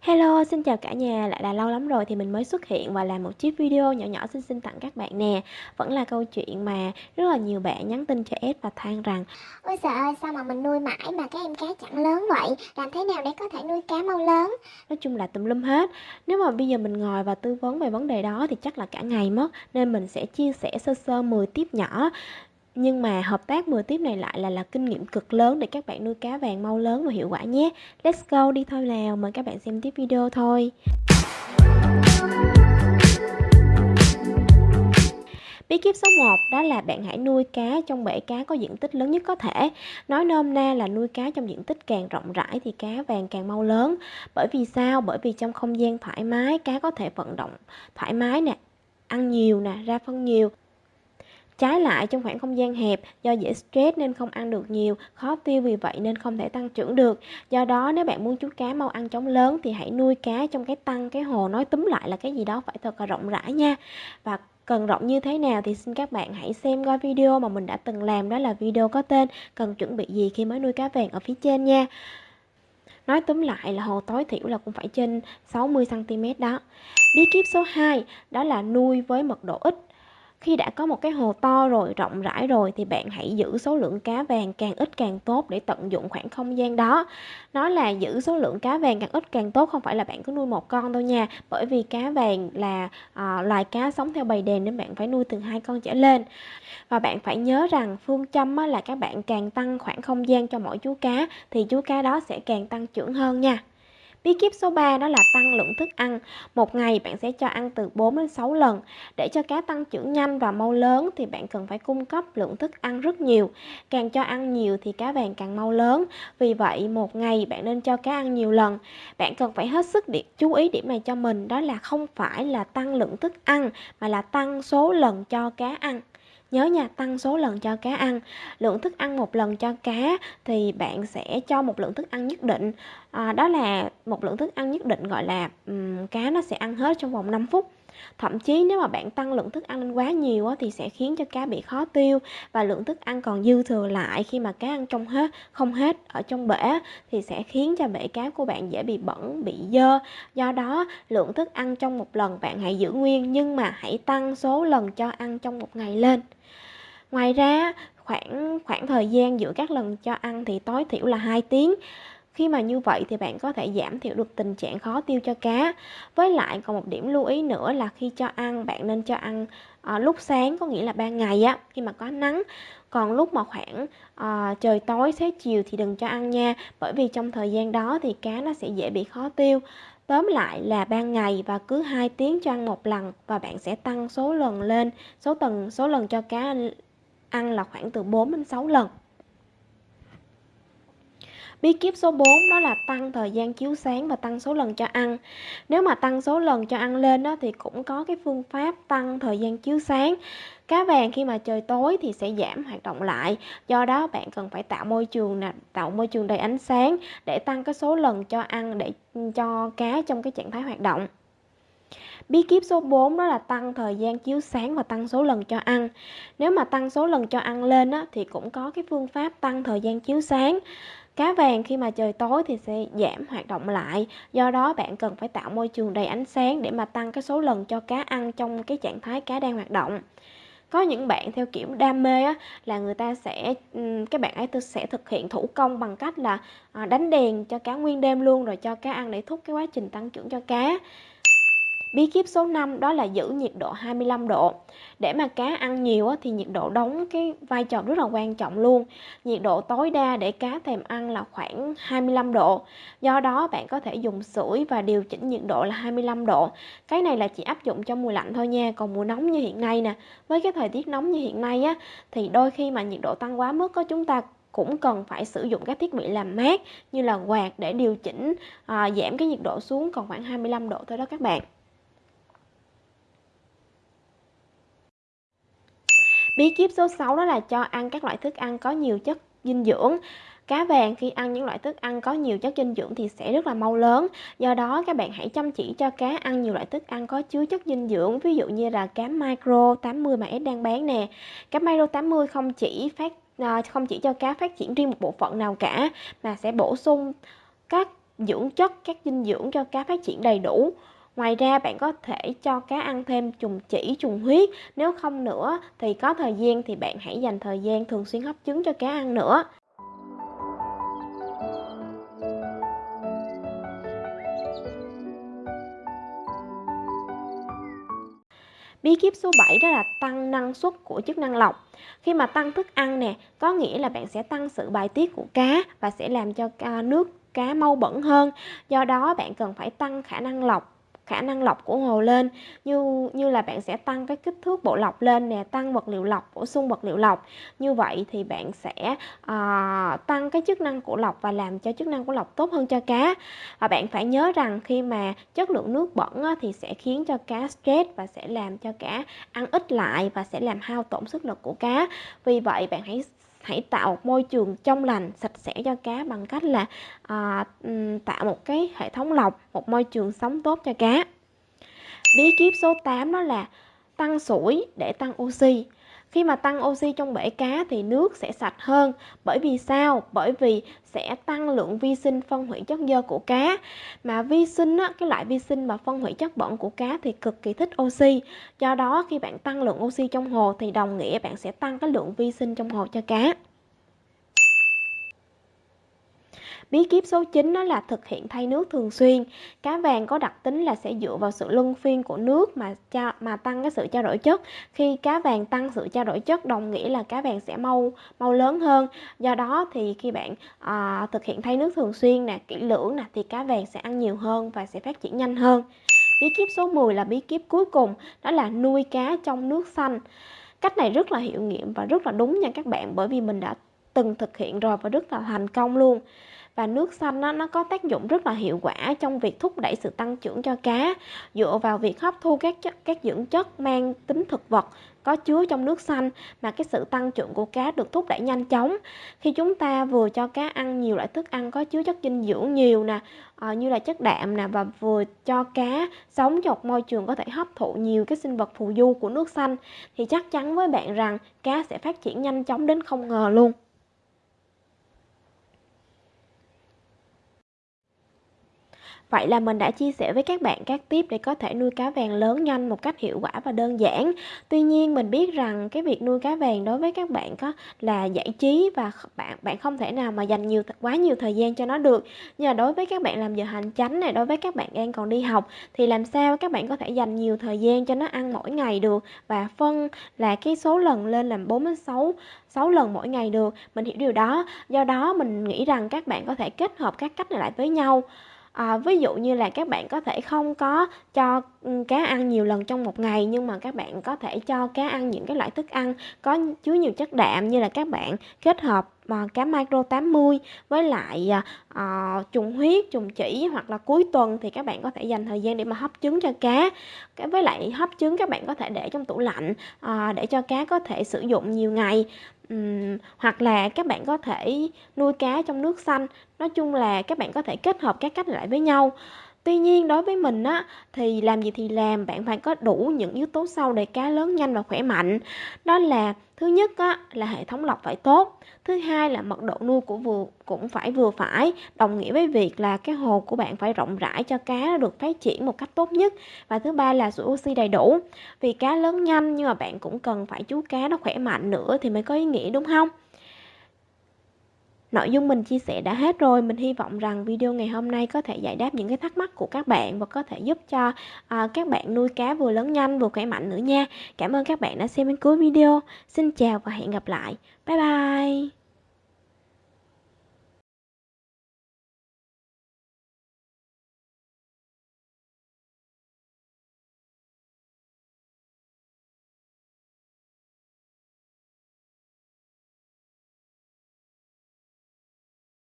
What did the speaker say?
Hello, xin chào cả nhà, lại là lâu lắm rồi thì mình mới xuất hiện và làm một chiếc video nhỏ nhỏ xinh xinh tặng các bạn nè Vẫn là câu chuyện mà rất là nhiều bạn nhắn tin cho S và than rằng Ôi trời ơi, sao mà mình nuôi mãi mà các em cá chẳng lớn vậy? Làm thế nào để có thể nuôi cá mau lớn? Nói chung là tùm lum hết Nếu mà bây giờ mình ngồi và tư vấn về vấn đề đó thì chắc là cả ngày mất Nên mình sẽ chia sẻ sơ sơ 10 tiếp nhỏ nhưng mà hợp tác 10 tiếp này lại là là kinh nghiệm cực lớn để các bạn nuôi cá vàng mau lớn và hiệu quả nhé. Let's go đi thôi nào, mời các bạn xem tiếp video thôi. Bí kíp số 1 đó là bạn hãy nuôi cá trong bể cá có diện tích lớn nhất có thể. Nói nôm na là nuôi cá trong diện tích càng rộng rãi thì cá vàng càng mau lớn. Bởi vì sao? Bởi vì trong không gian thoải mái cá có thể vận động thoải mái nè, ăn nhiều nè, ra phân nhiều Trái lại trong khoảng không gian hẹp do dễ stress nên không ăn được nhiều, khó tiêu vì vậy nên không thể tăng trưởng được. Do đó nếu bạn muốn chú cá mau ăn chóng lớn thì hãy nuôi cá trong cái tăng cái hồ nói túm lại là cái gì đó phải thật là rộng rãi nha. Và cần rộng như thế nào thì xin các bạn hãy xem coi video mà mình đã từng làm đó là video có tên cần chuẩn bị gì khi mới nuôi cá vàng ở phía trên nha. Nói túm lại là hồ tối thiểu là cũng phải trên 60cm đó. Bí kíp số 2 đó là nuôi với mật độ ít khi đã có một cái hồ to rồi, rộng rãi rồi thì bạn hãy giữ số lượng cá vàng càng ít càng tốt để tận dụng khoảng không gian đó. Nói là giữ số lượng cá vàng càng ít càng tốt không phải là bạn cứ nuôi một con đâu nha. Bởi vì cá vàng là à, loài cá sống theo bầy đàn nên bạn phải nuôi từ hai con trở lên. Và bạn phải nhớ rằng phương châm là các bạn càng tăng khoảng không gian cho mỗi chú cá thì chú cá đó sẽ càng tăng trưởng hơn nha. Bí kíp số 3 đó là tăng lượng thức ăn. Một ngày bạn sẽ cho ăn từ 4 đến 6 lần. Để cho cá tăng trưởng nhanh và mau lớn thì bạn cần phải cung cấp lượng thức ăn rất nhiều. Càng cho ăn nhiều thì cá vàng càng mau lớn. Vì vậy một ngày bạn nên cho cá ăn nhiều lần. Bạn cần phải hết sức điểm, chú ý điểm này cho mình đó là không phải là tăng lượng thức ăn mà là tăng số lần cho cá ăn. Nhớ nha, tăng số lần cho cá ăn. Lượng thức ăn một lần cho cá thì bạn sẽ cho một lượng thức ăn nhất định. À, đó là một lượng thức ăn nhất định gọi là um, cá nó sẽ ăn hết trong vòng 5 phút. Thậm chí nếu mà bạn tăng lượng thức ăn lên quá nhiều thì sẽ khiến cho cá bị khó tiêu và lượng thức ăn còn dư thừa lại khi mà cá ăn trong hết không hết ở trong bể thì sẽ khiến cho bể cá của bạn dễ bị bẩn, bị dơ. Do đó, lượng thức ăn trong một lần bạn hãy giữ nguyên nhưng mà hãy tăng số lần cho ăn trong một ngày lên. Ngoài ra, khoảng khoảng thời gian giữa các lần cho ăn thì tối thiểu là 2 tiếng. Khi mà như vậy thì bạn có thể giảm thiểu được tình trạng khó tiêu cho cá. Với lại còn một điểm lưu ý nữa là khi cho ăn bạn nên cho ăn à, lúc sáng có nghĩa là ban ngày á khi mà có nắng. Còn lúc mà khoảng à, trời tối xế chiều thì đừng cho ăn nha, bởi vì trong thời gian đó thì cá nó sẽ dễ bị khó tiêu. Tóm lại là ban ngày và cứ 2 tiếng cho ăn một lần và bạn sẽ tăng số lần lên, số tầng số lần cho cá ăn là khoảng từ 4 đến 6 lần. Bí kíp số 4 đó là tăng thời gian chiếu sáng và tăng số lần cho ăn. Nếu mà tăng số lần cho ăn lên đó thì cũng có cái phương pháp tăng thời gian chiếu sáng. Cá vàng khi mà trời tối thì sẽ giảm hoạt động lại. Do đó bạn cần phải tạo môi trường nè, tạo môi trường đầy ánh sáng để tăng cái số lần cho ăn để cho cá trong cái trạng thái hoạt động. Bí kíp số 4 đó là tăng thời gian chiếu sáng và tăng số lần cho ăn. Nếu mà tăng số lần cho ăn lên á, thì cũng có cái phương pháp tăng thời gian chiếu sáng. Cá vàng khi mà trời tối thì sẽ giảm hoạt động lại, do đó bạn cần phải tạo môi trường đầy ánh sáng để mà tăng cái số lần cho cá ăn trong cái trạng thái cá đang hoạt động. Có những bạn theo kiểu đam mê á, là người ta sẽ các bạn ấy sẽ thực hiện thủ công bằng cách là à, đánh đèn cho cá nguyên đêm luôn rồi cho cá ăn để thúc cái quá trình tăng trưởng cho cá. Bí kíp số 5 đó là giữ nhiệt độ 25 độ. Để mà cá ăn nhiều thì nhiệt độ đóng cái vai trò rất là quan trọng luôn. Nhiệt độ tối đa để cá thèm ăn là khoảng 25 độ. Do đó bạn có thể dùng sưởi và điều chỉnh nhiệt độ là 25 độ. Cái này là chỉ áp dụng cho mùa lạnh thôi nha. Còn mùa nóng như hiện nay nè, với cái thời tiết nóng như hiện nay á thì đôi khi mà nhiệt độ tăng quá mức có chúng ta cũng cần phải sử dụng các thiết bị làm mát như là quạt để điều chỉnh à, giảm cái nhiệt độ xuống còn khoảng 25 độ thôi đó các bạn. Bí kíp số 6 đó là cho ăn các loại thức ăn có nhiều chất dinh dưỡng. Cá vàng khi ăn những loại thức ăn có nhiều chất dinh dưỡng thì sẽ rất là mau lớn. Do đó các bạn hãy chăm chỉ cho cá ăn nhiều loại thức ăn có chứa chất dinh dưỡng, ví dụ như là cá micro 80 mà S đang bán nè. Cá micro 80 không chỉ phát à, không chỉ cho cá phát triển riêng một bộ phận nào cả mà sẽ bổ sung các dưỡng chất, các dinh dưỡng cho cá phát triển đầy đủ. Ngoài ra bạn có thể cho cá ăn thêm trùng chỉ, trùng huyết. Nếu không nữa thì có thời gian thì bạn hãy dành thời gian thường xuyên hấp trứng cho cá ăn nữa. Bí kíp số 7 đó là tăng năng suất của chức năng lọc. Khi mà tăng thức ăn nè, có nghĩa là bạn sẽ tăng sự bài tiết của cá và sẽ làm cho à, nước cá mau bẩn hơn. Do đó bạn cần phải tăng khả năng lọc khả năng lọc của hồ lên. Như như là bạn sẽ tăng cái kích thước bộ lọc lên nè tăng vật liệu lọc bổ sung vật liệu lọc. Như vậy thì bạn sẽ uh, tăng cái chức năng của lọc và làm cho chức năng của lọc tốt hơn cho cá. Và bạn phải nhớ rằng khi mà chất lượng nước bẩn á, thì sẽ khiến cho cá stress và sẽ làm cho cá ăn ít lại và sẽ làm hao tổn sức lực của cá. Vì vậy bạn hãy hãy tạo một môi trường trong lành sạch sẽ cho cá bằng cách là à, ừ, tạo một cái hệ thống lọc một môi trường sống tốt cho cá. Bí kíp số 8 đó là tăng sủi để tăng oxy khi mà tăng oxy trong bể cá thì nước sẽ sạch hơn. Bởi vì sao? Bởi vì sẽ tăng lượng vi sinh phân hủy chất dơ của cá. Mà vi sinh á, cái loại vi sinh mà phân hủy chất bẩn của cá thì cực kỳ thích oxy. Do đó khi bạn tăng lượng oxy trong hồ thì đồng nghĩa bạn sẽ tăng cái lượng vi sinh trong hồ cho cá. Bí kíp số 9 đó là thực hiện thay nước thường xuyên. Cá vàng có đặc tính là sẽ dựa vào sự luân phiên của nước mà cho mà tăng cái sự trao đổi chất. Khi cá vàng tăng sự trao đổi chất đồng nghĩa là cá vàng sẽ mau mau lớn hơn. Do đó thì khi bạn à, thực hiện thay nước thường xuyên nè, kỹ lưỡng nè thì cá vàng sẽ ăn nhiều hơn và sẽ phát triển nhanh hơn. Bí kíp số 10 là bí kíp cuối cùng, đó là nuôi cá trong nước xanh. Cách này rất là hiệu nghiệm và rất là đúng nha các bạn bởi vì mình đã từng thực hiện rồi và rất là thành công luôn và nước xanh nó, nó có tác dụng rất là hiệu quả trong việc thúc đẩy sự tăng trưởng cho cá. Dựa vào việc hấp thu các chất, các dưỡng chất mang tính thực vật có chứa trong nước xanh mà cái sự tăng trưởng của cá được thúc đẩy nhanh chóng. Khi chúng ta vừa cho cá ăn nhiều loại thức ăn có chứa chất dinh dưỡng nhiều nè à, như là chất đạm nè và vừa cho cá sống trong môi trường có thể hấp thụ nhiều cái sinh vật phù du của nước xanh thì chắc chắn với bạn rằng cá sẽ phát triển nhanh chóng đến không ngờ luôn. Vậy là mình đã chia sẻ với các bạn các tip để có thể nuôi cá vàng lớn nhanh một cách hiệu quả và đơn giản. Tuy nhiên mình biết rằng cái việc nuôi cá vàng đối với các bạn có là giải trí và bạn bạn không thể nào mà dành nhiều quá nhiều thời gian cho nó được. Nhưng mà đối với các bạn làm giờ hành chánh này, đối với các bạn đang còn đi học thì làm sao các bạn có thể dành nhiều thời gian cho nó ăn mỗi ngày được và phân là cái số lần lên làm 4 đến 6 6 lần mỗi ngày được. Mình hiểu điều đó. Do đó mình nghĩ rằng các bạn có thể kết hợp các cách này lại với nhau à, ví dụ như là các bạn có thể không có cho cá ăn nhiều lần trong một ngày nhưng mà các bạn có thể cho cá ăn những cái loại thức ăn có chứa nhiều chất đạm như là các bạn kết hợp mà cá micro 80 với lại uh, trùng huyết, trùng chỉ hoặc là cuối tuần thì các bạn có thể dành thời gian để mà hấp trứng cho cá. Cái với lại hấp trứng các bạn có thể để trong tủ lạnh uh, để cho cá có thể sử dụng nhiều ngày. Um, hoặc là các bạn có thể nuôi cá trong nước xanh. Nói chung là các bạn có thể kết hợp các cách lại với nhau. Tuy nhiên đối với mình á thì làm gì thì làm bạn phải có đủ những yếu tố sau để cá lớn nhanh và khỏe mạnh. Đó là thứ nhất á là hệ thống lọc phải tốt, thứ hai là mật độ nuôi của vừa cũng phải vừa phải, đồng nghĩa với việc là cái hồ của bạn phải rộng rãi cho cá nó được phát triển một cách tốt nhất. Và thứ ba là sự oxy đầy đủ. Vì cá lớn nhanh nhưng mà bạn cũng cần phải chú cá nó khỏe mạnh nữa thì mới có ý nghĩa đúng không? Nội dung mình chia sẻ đã hết rồi, mình hy vọng rằng video ngày hôm nay có thể giải đáp những cái thắc mắc của các bạn và có thể giúp cho à, các bạn nuôi cá vừa lớn nhanh vừa khỏe mạnh nữa nha. Cảm ơn các bạn đã xem đến cuối video. Xin chào và hẹn gặp lại. Bye bye.